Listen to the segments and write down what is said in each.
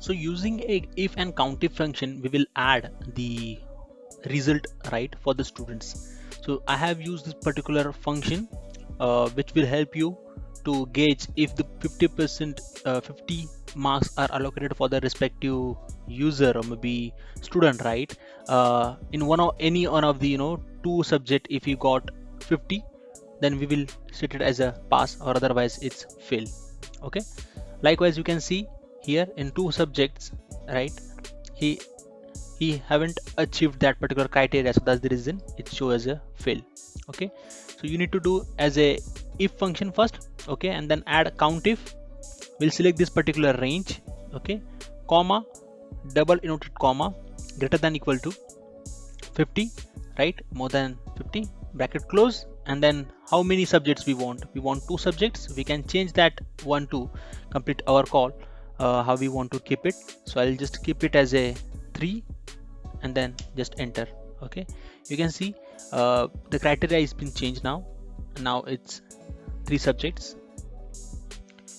so using a if and countif function we will add the result right for the students. So i have used this particular function uh, which will help you to gauge if the 50 percent uh, 50 marks are allocated for the respective user or maybe student right? Uh, in one or any one of the you know two subject if you got 50 then we will set it as a pass or otherwise it's fail. Okay? Likewise you can see here in two subjects right? He he haven't achieved that particular criteria so that's the reason it shows as a fail okay? So you need to do as a if function first okay and then add countif we'll select this particular range okay? Comma double inverted comma greater than equal to 50 right? More than 50 bracket close. And then how many subjects we want? We want two subjects. We can change that one to complete our call uh, how we want to keep it. So i'll just keep it as a three and then just enter. Okay. You can see uh, the criteria has been changed now. Now it's three subjects.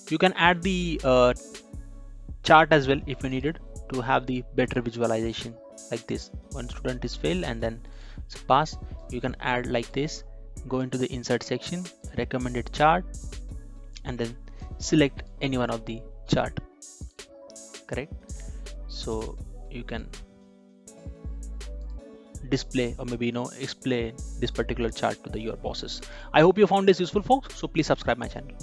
You can add the uh, chart as well if you needed to have the better visualization like this. One student is fail and then pass you can add like this. Go into the insert section recommended chart and then select any one of the chart correct? So you can display or maybe you know explain this particular chart to the your bosses. I hope you found this useful folks. So please subscribe my channel